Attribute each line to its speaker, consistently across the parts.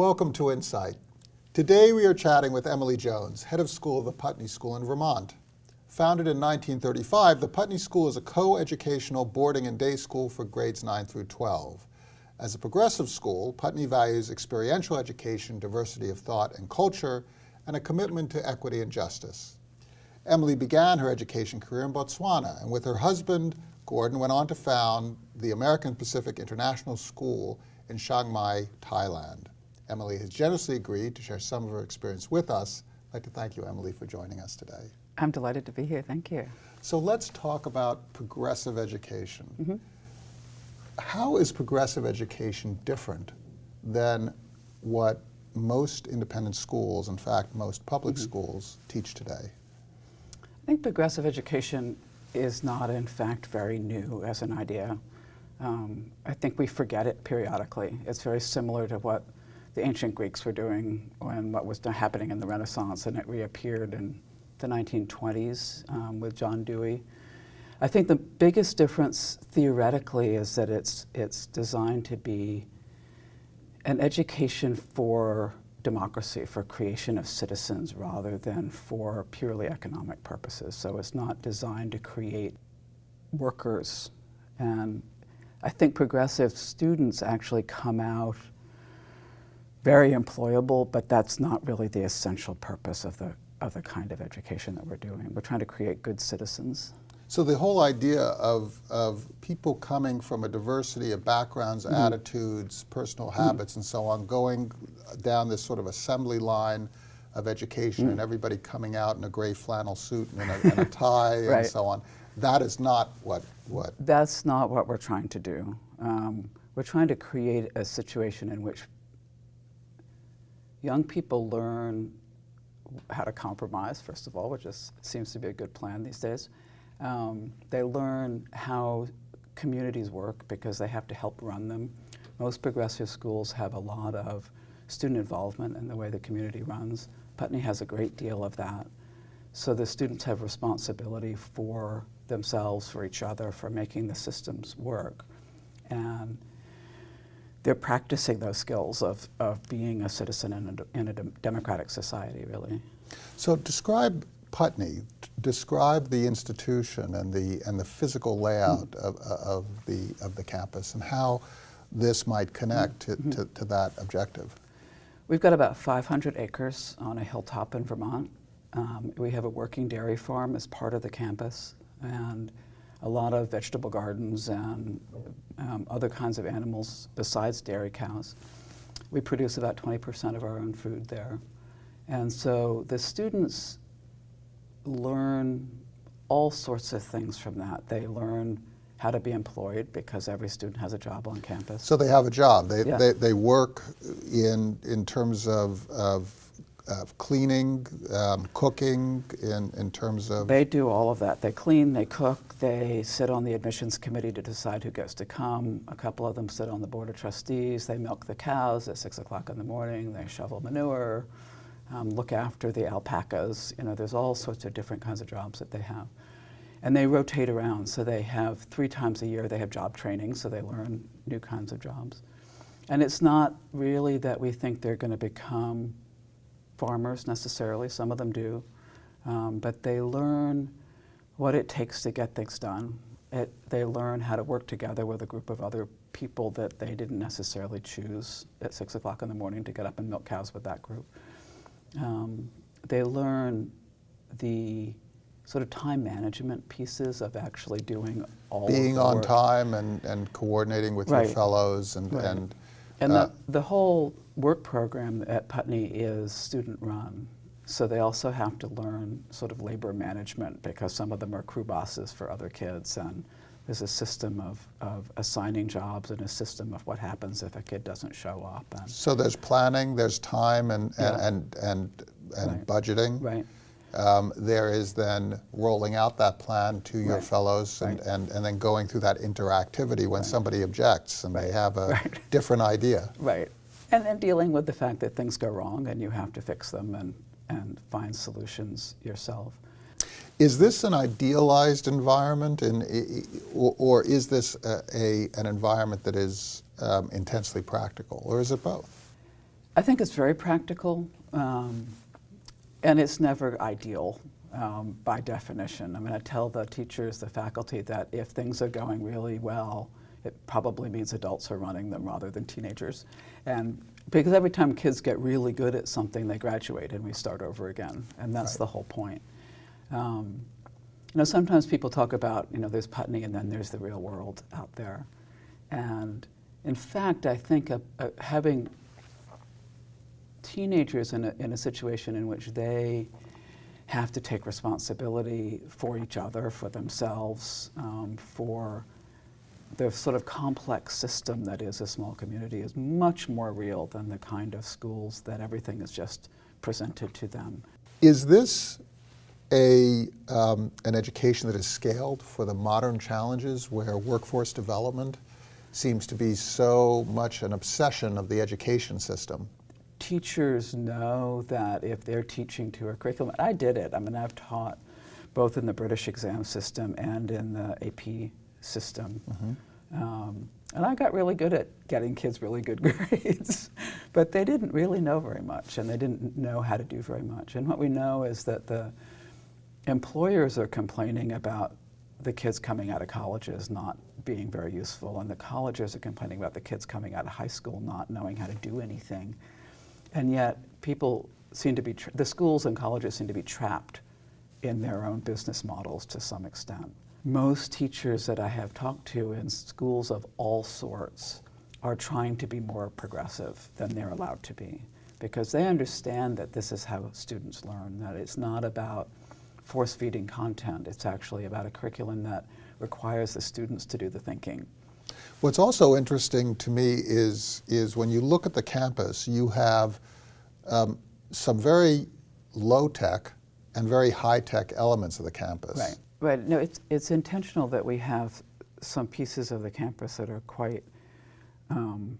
Speaker 1: Welcome to Insight. Today we are chatting with Emily Jones, head of school of the Putney School in Vermont. Founded in 1935, the Putney School is a co-educational boarding and day school for grades 9 through 12. As a progressive school, Putney values experiential education, diversity of thought and culture, and a commitment to equity and justice. Emily began her education career in Botswana, and with her husband, Gordon, went on to found the American Pacific International School in Chiang Mai, Thailand. Emily has generously agreed to share some of her experience with us. I'd like to thank you, Emily, for joining us today.
Speaker 2: I'm delighted to be here. Thank you.
Speaker 1: So let's talk about progressive education.
Speaker 2: Mm -hmm.
Speaker 1: How is progressive education different than what most independent schools, in fact, most public mm -hmm. schools, teach today?
Speaker 2: I think progressive education is not, in fact, very new as an idea. Um, I think we forget it periodically. It's very similar to what the ancient Greeks were doing and what was happening in the Renaissance, and it reappeared in the 1920s um, with John Dewey. I think the biggest difference theoretically is that it's, it's designed to be an education for democracy, for creation of citizens rather than for purely economic purposes. So it's not designed to create workers. And I think progressive students actually come out very employable, but that's not really the essential purpose of the, of the kind of education that we're doing. We're trying to create good citizens.
Speaker 1: So the whole idea of, of people coming from a diversity of backgrounds, mm -hmm. attitudes, personal habits, mm -hmm. and so on, going down this sort of assembly line of education mm and everybody coming out in a gray flannel suit and a, and a tie right. and so on, that is not what, what...
Speaker 2: That's not what we're trying to do. Um, we're trying to create a situation in which young people learn how to compromise, first of all, which is, seems to be a good plan these days. Um, they learn how communities work because they have to help run them. Most progressive schools have a lot of student involvement in the way the community runs. Putney has a great deal of that. So the students have responsibility for themselves, for each other, for making the systems work. And they're practicing those skills of, of being a citizen in a, in a democratic society, really.
Speaker 1: So describe Putney, describe the institution and the, and the physical layout mm. of, of, the, of the campus and how this might connect mm -hmm. to, to, to that objective.
Speaker 2: We've got about 500 acres on a hilltop in Vermont. Um, we have a working dairy farm as part of the campus, and a lot of vegetable gardens and um, other kinds of animals besides dairy cows. We produce about 20% of our own food there. And so the students learn all sorts of things from that. They learn how to be employed because every student has a job on campus.
Speaker 1: So they have a job. They, yeah. they, they work in, in terms of, of of cleaning, um, cooking, in, in terms of?
Speaker 2: They do all of that. They clean, they cook, they sit on the admissions committee to decide who gets to come. A couple of them sit on the board of trustees. They milk the cows at 6 o'clock in the morning. They shovel manure, um, look after the alpacas. You know, there's all sorts of different kinds of jobs that they have. And they rotate around. So they have three times a year, they have job training, so they learn new kinds of jobs. And it's not really that we think they're going to become farmers necessarily, some of them do, um, but they learn what it takes to get things done. It, they learn how to work together with a group of other people that they didn't necessarily choose at 6 o'clock in the morning to get up and milk cows with that group. Um, they learn the sort of time management pieces of actually doing all
Speaker 1: Being on time and, and coordinating with right. your fellows and,
Speaker 2: right.
Speaker 1: and
Speaker 2: and uh, the, the whole work program at Putney is student run. So they also have to learn sort of labor management because some of them are crew bosses for other kids and there's a system of, of assigning jobs and a system of what happens if a kid doesn't show up.
Speaker 1: And so there's planning, there's time and, and, yeah. and, and, and right. budgeting.
Speaker 2: Right.
Speaker 1: Um, there is then rolling out that plan to your right. fellows and, right. and, and then going through that interactivity when right. somebody objects and they have a different idea.
Speaker 2: Right. And then dealing with the fact that things go wrong and you have to fix them and, and find solutions yourself.
Speaker 1: Is this an idealized environment in, or, or is this a, a, an environment that is um, intensely practical or is it both?
Speaker 2: I think it's very practical, um, and it's never ideal um, by definition. I mean, I tell the teachers, the faculty, that if things are going really well, it probably means adults are running them rather than teenagers. And because every time kids get really good at something, they graduate and we start over again, and that's
Speaker 1: Right.
Speaker 2: the whole point. Um, you know, sometimes people talk about, you know, there's Putney and then there's the real world out there. And in fact, I think a, a, having teenagers in a, in a situation in which they have to take responsibility for each other, for themselves, um, for the sort of complex system that is a small community is much more real than the kind of schools that everything is just presented to them.
Speaker 1: Is this a, um, an education that is scaled for the modern challenges where workforce development seems to be so much an obsession of the education system?
Speaker 2: teachers know that if they're teaching to a curriculum, I did it. I mean, I've taught both in the British exam system and in the AP system. Um, and I got really good at getting kids really good grades, but they didn't really know very much and they didn't know how to do very much. And what we know is that the employers are complaining about the kids coming out of colleges not being very useful, and the colleges are complaining about the kids coming out of high school not knowing how to do anything. And yet, people seem to be, the schools and colleges seem to be trapped in their own business models to some extent. Most teachers that I have talked to in schools of all sorts are trying to be more progressive than they're allowed to be because they understand that this is how students learn, that it's not about force feeding content, it's actually about a curriculum that requires the students to do the thinking.
Speaker 1: What's also interesting to me is, is when you look at the campus, you have um, some very low-tech and very high-tech elements of the campus.
Speaker 2: Right. Right. No, it's, it's intentional that we have some pieces of the campus that are quite um,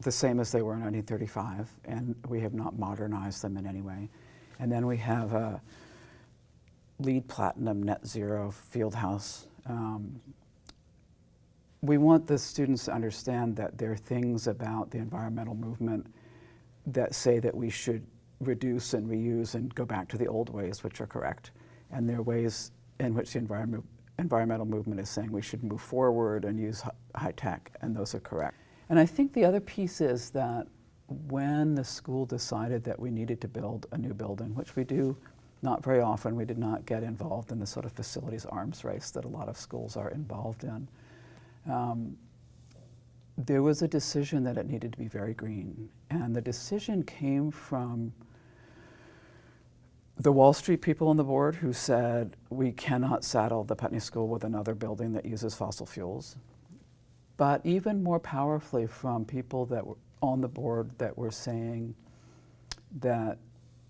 Speaker 2: the same as they were in 1935, and we have not modernized them in any way. And then we have a LEED platinum Net Zero Field House. Um, we want the students to understand that there are things about the environmental movement that say that we should reduce and reuse and go back to the old ways, which are correct. And there are ways in which the environment, environmental movement is saying we should move forward and use high tech, and those are correct. And I think the other piece is that when the school decided that we needed to build a new building, which we do not very often, we did not get involved in the sort of facilities arms race that a lot of schools are involved in. Um, there was a decision that it needed to be very green. And the decision came from the Wall Street people on the board who said we cannot saddle the Putney School with another building that uses fossil fuels. But even more powerfully from people that were on the board that were saying that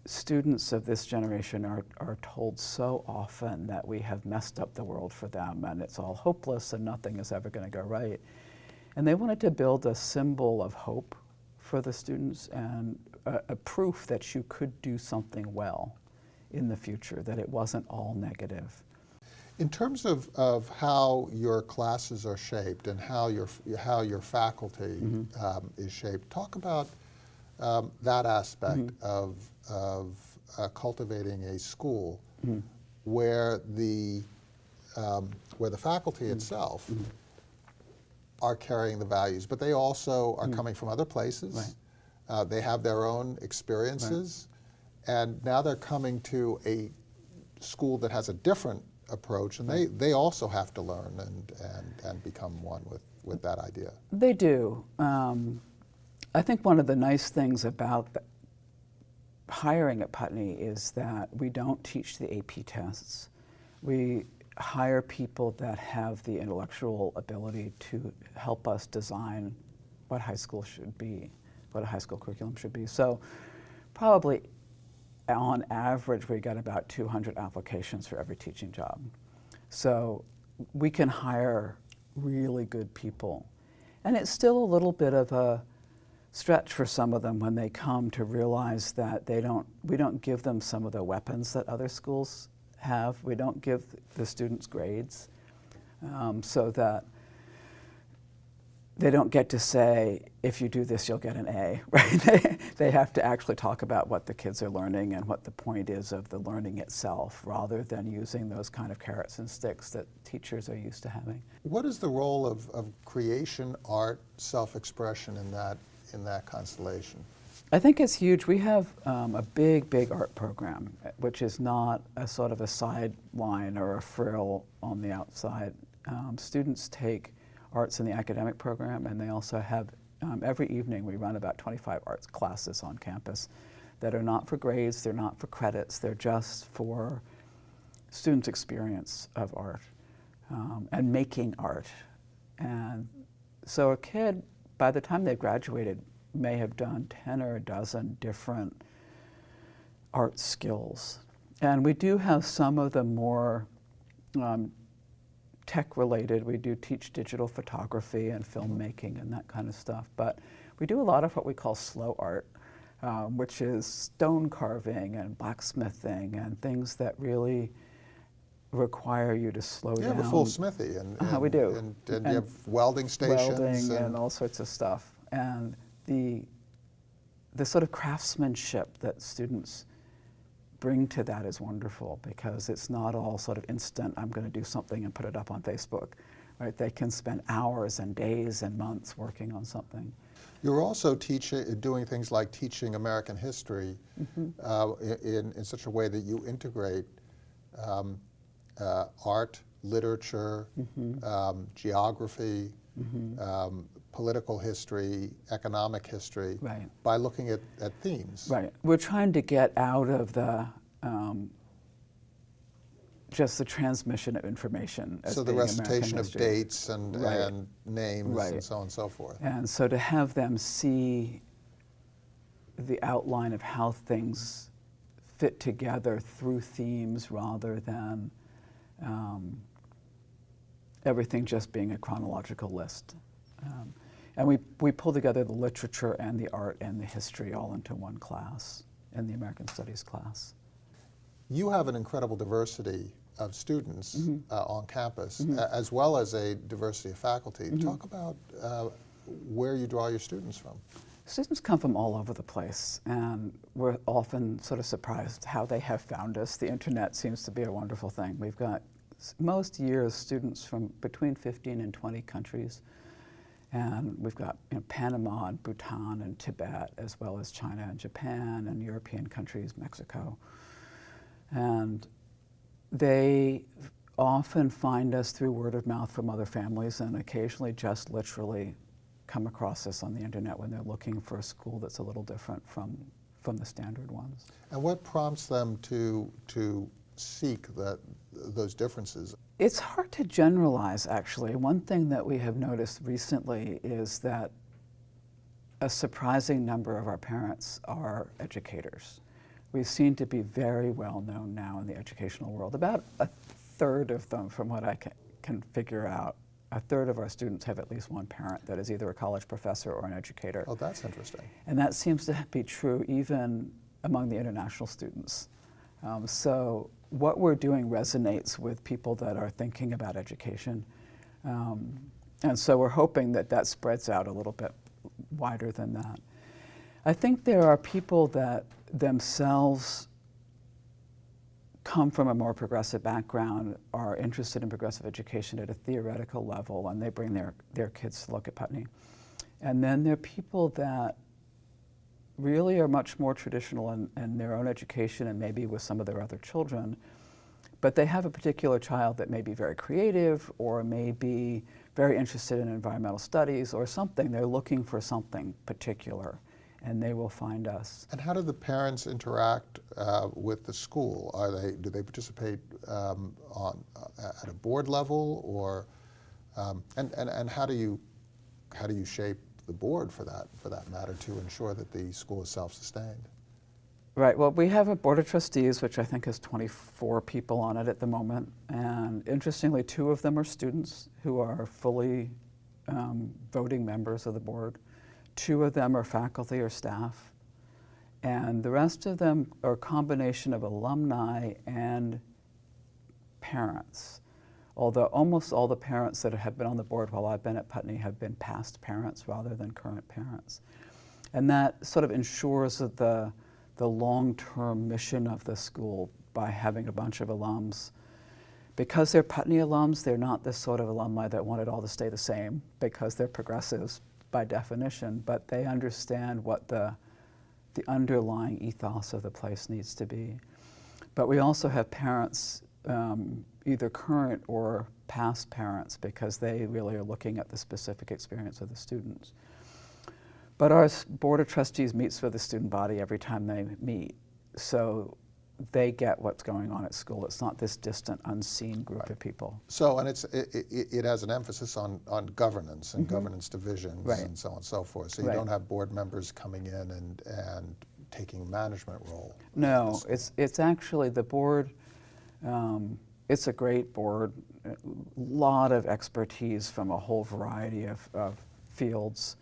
Speaker 2: students of this generation are, are told so often that we have messed up the world for them and it's all hopeless and nothing is ever going to go right. And they wanted to build a symbol of hope for the students and a, a proof that you could do something well in the future, that it wasn't all negative.
Speaker 1: In terms of, of how your classes are shaped and how your, how your faculty um, is shaped, talk about um, that aspect of, of uh, cultivating a school where, the, um, where the faculty itself are carrying the values, but they also are coming from other places.
Speaker 2: Right.
Speaker 1: Uh, they have their own experiences, and now they're coming to a school that has a different approach, and they, they also have to learn and, and, and become one with, with that idea.
Speaker 2: They do. Um, I think one of the nice things about the hiring at Putney is that we don't teach the AP tests. We hire people that have the intellectual ability to help us design what high school should be, what a high school curriculum should be. So probably on average, we get about 200 applications for every teaching job. So we can hire really good people. And it's still a little bit of a stretch for some of them when they come to realize that they don't, we don't give them some of the weapons that other schools have. We don't give the students grades um, so that they don't get to say, if you do this, you'll get an A, right? they, they have to actually talk about what the kids are learning and what the point is of the learning itself, rather than using those kind of carrots and sticks that teachers are used to having.
Speaker 1: What is the role of, of creation, art, self-expression in that, in that constellation?
Speaker 2: I think it's huge. We have um, a big, big art program, which is not a sort of a sideline or a frill on the outside. Um, students take arts in the academic program, and they also have, um, every evening we run about 25 arts classes on campus that are not for grades, they're not for credits, they're just for students' experience of art um, and making art. And so a kid, by the time they've graduated, may have done 10 or a dozen different art skills. And we do have some of the more um, tech related. We do teach digital photography and filmmaking and that kind of stuff. But we do a lot of what we call slow art, um, which is stone carving and blacksmithing and things that really require you to slow
Speaker 1: You
Speaker 2: down.
Speaker 1: have a full smithy, and,
Speaker 2: Uh-huh, we do.
Speaker 1: and, and
Speaker 2: And
Speaker 1: you have welding stations.
Speaker 2: welding and, all sorts of stuff. And the, the sort of craftsmanship that students bring to that is wonderful because it's not all sort of instant, I'm going to do something and put it up on Facebook. Right? They can spend hours and days and months working on something.
Speaker 1: You're also teaching, doing things like teaching American history
Speaker 2: Mm-hmm.
Speaker 1: uh, in, in such a way that you integrate um, uh, art, literature,
Speaker 2: Mm-hmm.
Speaker 1: um, geography, um, political history, economic history,
Speaker 2: Right.
Speaker 1: by looking at, at themes.
Speaker 2: Right. We're trying to get out of the um, just the transmission of information. As
Speaker 1: So the recitation of dates and,
Speaker 2: Right.
Speaker 1: and names
Speaker 2: Right.
Speaker 1: and so on and so forth.
Speaker 2: And so to have them see the outline of how things fit together through themes rather than um, everything just being a chronological list. Um, and we, we pull together the literature and the art and the history all into one class in the American Studies class.
Speaker 1: You have an incredible diversity of students
Speaker 2: Mm-hmm.
Speaker 1: uh, on campus, a- as well as a diversity of faculty.
Speaker 2: Mm-hmm.
Speaker 1: Talk about uh, where you draw your students from.
Speaker 2: Students come from all over the place, and we're often sort of surprised how they have found us. The internet seems to be a wonderful thing. We've got most years students from between 15 and 20 countries, and we've got you know, Panama and Bhutan and Tibet, as well as China and Japan and European countries, Mexico. And they often find us through word of mouth from other families and occasionally just literally come across us on the internet when they're looking for a school that's a little different from, from the standard ones.
Speaker 1: And what prompts them to, to seek that, those differences?
Speaker 2: It's hard to generalize, actually. One thing that we have noticed recently is that a surprising number of our parents are educators. We seem to be very well known now in the educational world. About a third of them, from what I can, can figure out, a third of our students have at least one parent that is either a college professor or an educator.
Speaker 1: Oh, that's interesting.
Speaker 2: And that seems to be true even among the international students. Um, so what we're doing resonates with people that are thinking about education. Um, and so we're hoping that that spreads out a little bit wider than that. I think there are people that themselves come from a more progressive background, are interested in progressive education at a theoretical level, and they bring their, their kids to look at Putney. And then there are people that really are much more traditional in, in their own education and maybe with some of their other children, but they have a particular child that may be very creative or may be very interested in environmental studies or something. They're looking for something particular, and they will find us.
Speaker 1: And how do the parents interact uh, with the school? Are they, do they participate um, on, uh, at a board level or, um, and, and, and how do you, how do you shape the board for that, for that matter, to ensure that the school is self-sustained?
Speaker 2: Right. Well, we have a board of trustees, which I think has 24 people on it at the moment. And interestingly, two of them are students who are fully um, voting members of the board. Two of them are faculty or staff. And the rest of them are a combination of alumni and parents. Although almost all the parents that have been on the board while I've been at Putney have been past parents rather than current parents. And that sort of ensures that the, the long-term mission of the school by having a bunch of alums. Because they're Putney alums, they're not the sort of alumni that want it all to stay the same because they're progressives by definition, but they understand what the, the underlying ethos of the place needs to be. But we also have parents, um, either current or past parents, because they really are looking at the specific experience of the students. But our Board of Trustees meets with the student body every time they meet. So they get what's going on at school. It's not this distant, unseen group of people.
Speaker 1: So, and it's, it, it, it has an emphasis on, on governance and governance divisions.
Speaker 2: Right.
Speaker 1: and so on and so forth. So you
Speaker 2: Right.
Speaker 1: don't have board members coming in and, and taking management role.
Speaker 2: No, it's, it's actually the board, um, it's a great board, a lot of expertise from a whole variety of, of fields,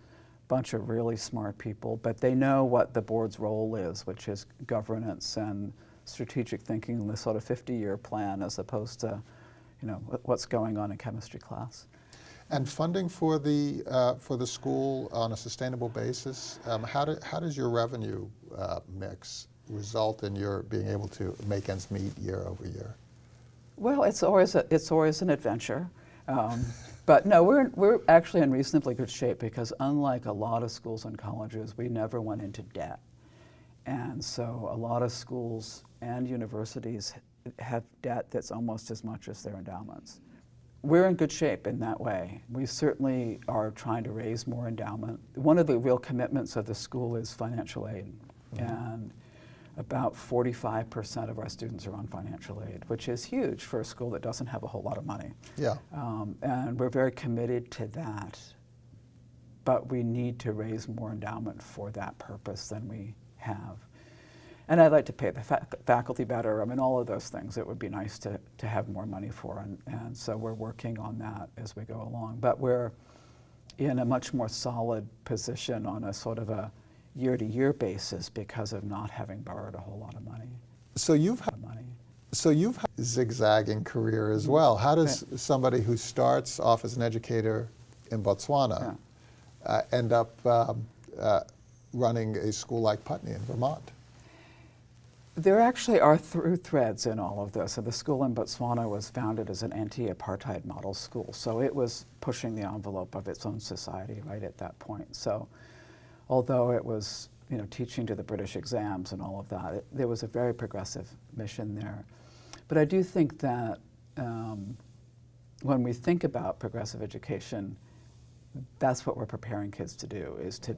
Speaker 2: bunch of really smart people, but they know what the board's role is, which is governance and strategic thinking and the sort of 50-year plan as opposed to, you know, what's going on in chemistry class.
Speaker 1: And funding for the, uh, for the school on a sustainable basis, um, how, do, how does your revenue uh, mix result in your being able to make ends meet year over year?
Speaker 2: Well, it's always a, it's always an adventure, um, but no, we're we're actually in reasonably good shape because unlike a lot of schools and colleges, we never went into debt, and so a lot of schools and universities have debt that's almost as much as their endowments. We're in good shape in that way. We certainly are trying to raise more endowment. One of the real commitments of the school is financial aid, and about 45% of our students are on financial aid, which is huge for a school that doesn't have a whole lot of money.
Speaker 1: Yeah.
Speaker 2: Um, and we're very committed to that. But we need to raise more endowment for that purpose than we have. And I'd like to pay the fa- faculty better. I mean, all of those things it would be nice to, to have more money for. And, and so we're working on that as we go along. But we're in a much more solid position on a sort of a year to year basis because of not having borrowed a whole lot of money.
Speaker 1: So you've had,
Speaker 2: money.
Speaker 1: so you've had a zigzagging career as well. How does somebody who starts off as an educator in Botswana uh, end up um, uh, running a school like Putney in Vermont?
Speaker 2: There actually are through threads in all of this. And the school in Botswana was founded as an anti-apartheid model school, so it was pushing the envelope of its own society right at that point. So, although it was, you know, teaching to the British exams and all of that, it, there was a very progressive mission there. But I do think that um, when we think about progressive education, that's what we're preparing kids to do: is to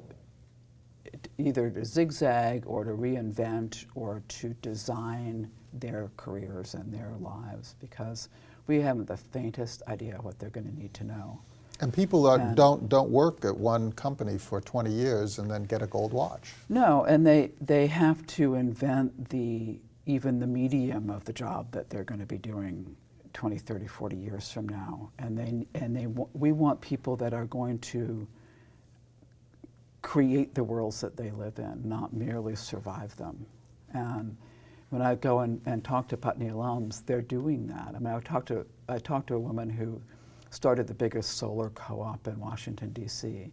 Speaker 2: either to zigzag or to reinvent or to design their careers and their lives because we haven't the faintest idea what they're going to need to know.
Speaker 1: And people are,
Speaker 2: And-
Speaker 1: don't, don't work at one company for 20 years and then get a gold watch.
Speaker 2: No, and they, they have to invent the even the medium of the job that they're going to be doing 20, 30, 40 years from now. And they and they we want people that are going to create the worlds that they live in, not merely survive them. And when I go and, and talk to Putney alums, they're doing that. I mean, I talked to I talked to a woman who started the biggest solar co-op in Washington D.C.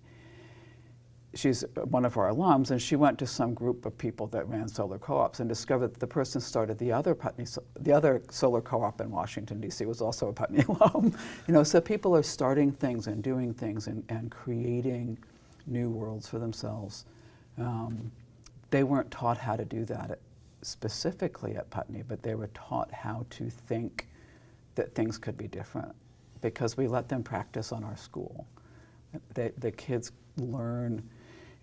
Speaker 2: She's one of our alums, and she went to some group of people that ran solar co-ops and discovered that the person started the other Putney, the other solar co-op in Washington D.C. was also a Putney alum. You know, so people are starting things and doing things and, and creating new worlds for themselves. Um, they weren't taught how to do that at, specifically at Putney, but they were taught how to think that things could be different because we let them practice on our school. They, the kids learn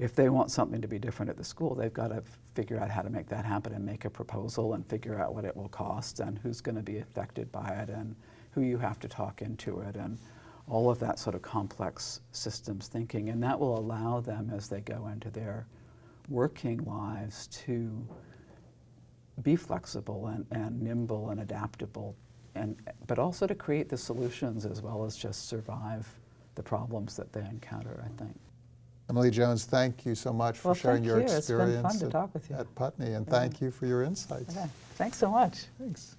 Speaker 2: if they want something to be different at the school, they've got to figure out how to make that happen and make a proposal and figure out what it will cost and who's going to be affected by it and who you have to talk into it and all of that sort of complex systems thinking. And that will allow them as they go into their working lives to be flexible and, and nimble and adaptable, and, but also to create the solutions as well as just survive the problems that they encounter, I think.
Speaker 1: Emily Jones, thank you so much for
Speaker 2: Well,
Speaker 1: sharing your
Speaker 2: you. It's been fun
Speaker 1: experience
Speaker 2: to
Speaker 1: at,
Speaker 2: talk with you.
Speaker 1: at Putney, and
Speaker 2: Yeah.
Speaker 1: thank you for your insights.
Speaker 2: Okay. Thanks so much.
Speaker 1: Thanks.